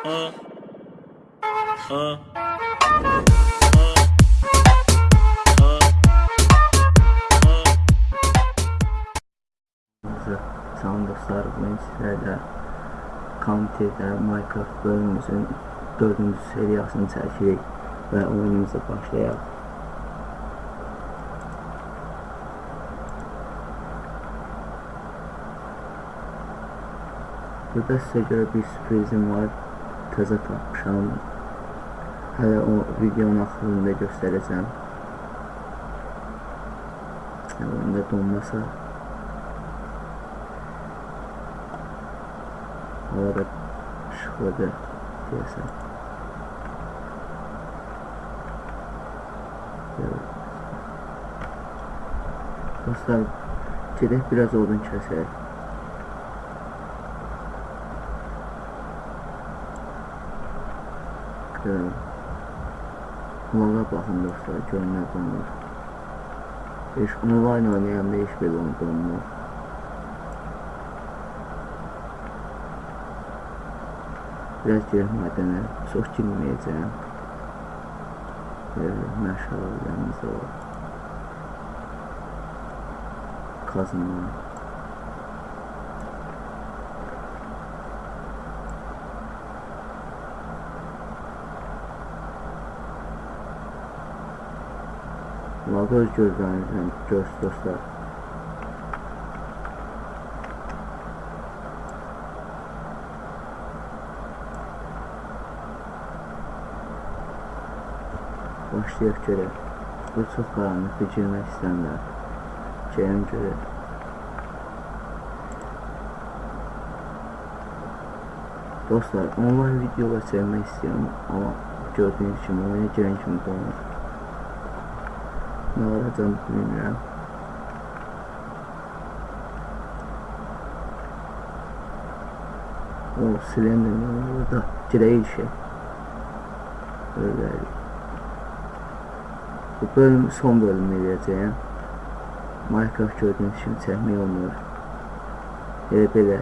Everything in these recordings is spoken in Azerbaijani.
Salam dostlar, bugün sizlərlə County-də Minecraft bölümümüzün 4-cü seriyasını çəkirik və oyunumuza başlayaq. Burada sizə görə bir sürprizim var. Təzə tapmışam. Hələ o videonun axırında göstərəcəm. Oyunda donmasa Havada işıqlıdır deyəsən. Dostlar, gedək biraz odun kəsək. Görün. Valla baxın dostlar, görün nə donur. Heç online oynayanda heç belə donmur. Biraz girək mədənə, çox girməyəcəm. Belə məşğələlərimiz var. Kazma. Valla öz gözlərinizlə göz dostlar. Başlayaq görək. Bu çox qaranlıqdır, girmək istəmirlər. Gəlin görək. Dostlar, online videolar çəkmək istəyirəm, amma gördüyünüz kimi oyuna girən kimi donur. Nə olacaq bilmirəm. O, silindir orada. Girək işə. Öyle. Bu bölüm son bölümü eləyəcəyəm. Minecraft gördüyünüz kimi çəkmək olmur. Elə belə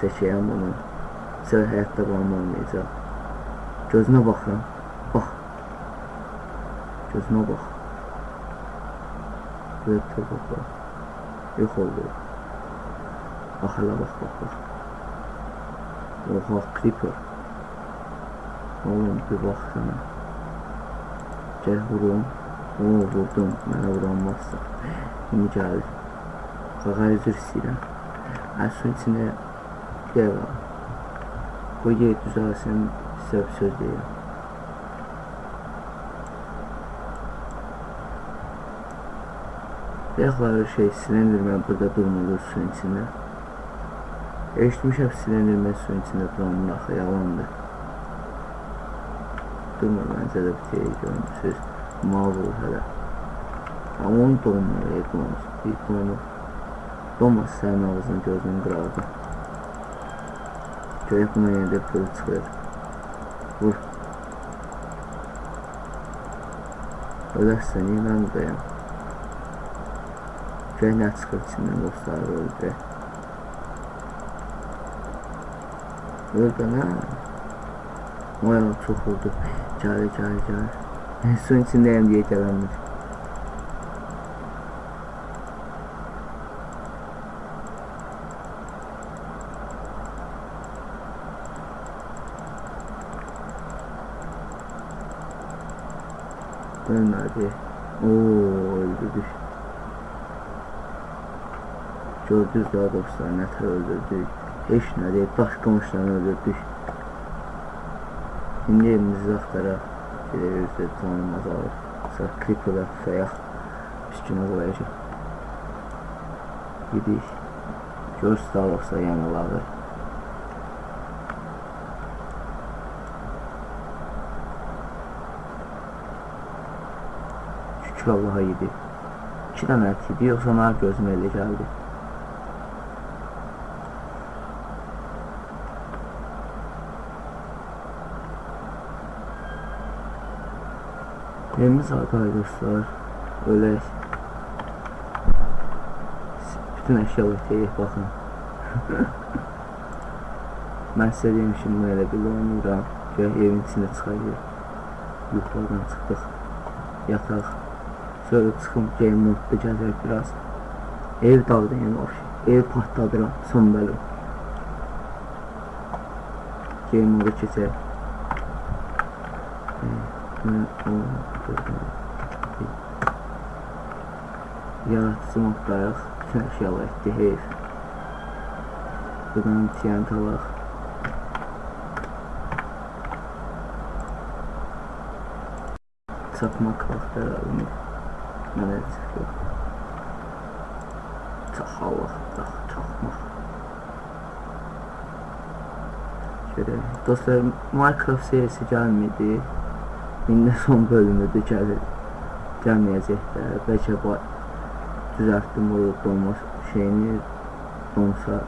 çəkəyəm bunu. Sizə həyatda qalan olmayacaq. Gözünə baxın. Bax. Gözünə bax. Böyle topa bax. Yox oldu. Bax hələ bax bax bax. Oha creeper. Oğlum bir baksana. Gel vurum. Oo vurdum. Mənə vuranmazsa. İndi gəlir. Qağa üzr istəyirəm. Əslin içində bir yer var. Bu yer düzəlsin, sizə bir söz deyirəm. Bayaqları şey silindirmə burada durmalı suyun içində. Eşitmişəm silindirmə suyun içində duranın axı yalandır. Durmur məncə də bir şey görmüsünüz. Mal olur hələ. Amma onu donmur, ey donmur. Bir donmur. Donmaz sənin ağzını gözünü qırardı. Görək buna yenə də bir çıxır. Vur. Ölərsən, inan dayam. Beyler çıkıp içinden dostlar öldü. Öldü lan. Vay çok oldu. Çare çare çare. En son içindeyim diye çalamadım. Dön hadi. Oo öldü düştü. Gördünüz daha dostlar ne tər öldürdük. Heç nə deyil, daş qımışdan öldürdük. İndi evimizi axtaraq. Gedək özdə canım azalır. Sonra creeperlər tutayaq. Üstünə qoyacaq. Gidik. Gör Starbucks'a yanıladır. Şükür Allaha yedi. İki dənə ət yedi, yoxsa mənə gözüm elə gəldi. Evimiz hardadır dostlar. Ölək. Bütün əşyalar deyək, baxın. Mən sizə demişim belə bir oynayıram. Gəl evin içində çıxacaq. Yuxarıdan çıxdıq. Yataq. Sonra çıxım game modda gəzək biraz. Ev dağıdan yəni oxşu. Ev partladıram. Son bölüm. Game moda keçək. Yaratıcı moddayıq. Bütün əşyalar etdi, heyf. Buradan TNT alaq. Çatmaq vaxtı əlavimiz. Mənə çıxıyor. Çaxalıq, çax, çaxmaq. Şöyle, dostlar Minecraft serisi gəlmedi. İndi son bölümüdür gəlir. Gəlməyəcək də. Bəlkə düzəltdim bu donma şeyini donsa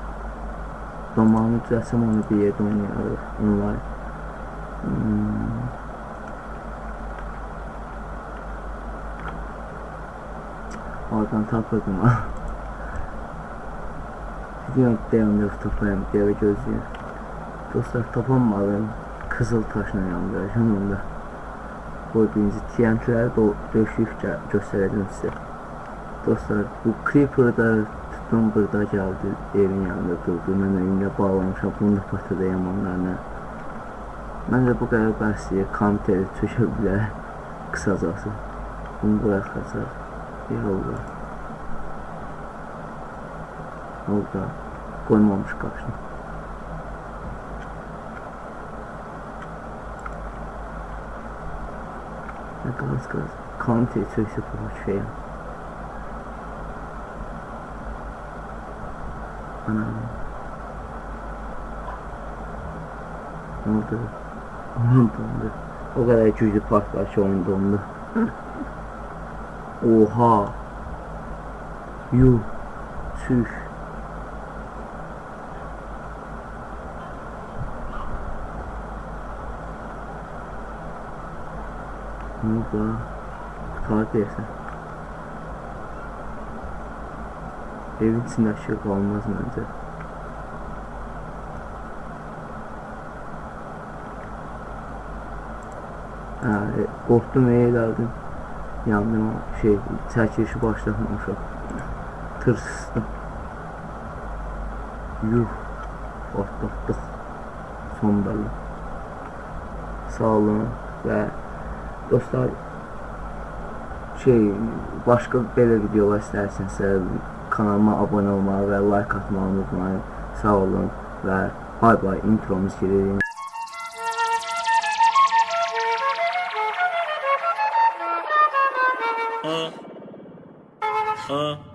donmağını düzəltsəm onu bir yerdə oynayarıq online. Hmm. Oradan tapırdım ha. Video dayanıyor tapayım diye gözlüyorum. Dostlar tapamadım. Kızıl taşla yandıracağım onda. Gördüğünüz TNT'ləri də döşüyüb gö göstərəcəm sizə. Dostlar, bu Creeper da tutdum burada gəldi, evin yanında durdu. Mən elimlə bağlamışam, bunu da patladayam onlarla. Məncə bu qədər bəsliyir, komiteri çökə bilər, qısacası. Bunu buraxacaq, oldu. Orada qoymamış qarşına. Natomiast konty coś się pomyśleją. Anam. Ne oldu? Anam dondu. O kadar 200 park var şu an dondu. Oha. Yuh. Süş. Ne oldu ha? Kutar diyorsun. Evin içinde ışık olmaz. Ha, e, qorxdum eylədim. Yandım şey, çəkilişi başlatmamışam. Tırsıstım. Yuh, patlatdıq. Son bölüm. Sağ olun və dostlar şey, başqa belə videolar istərsinizsə kanalıma abunə olmağı və like atmağı unutmayın. Sağ olun və bay bay intromuz gelir. Uh, uh.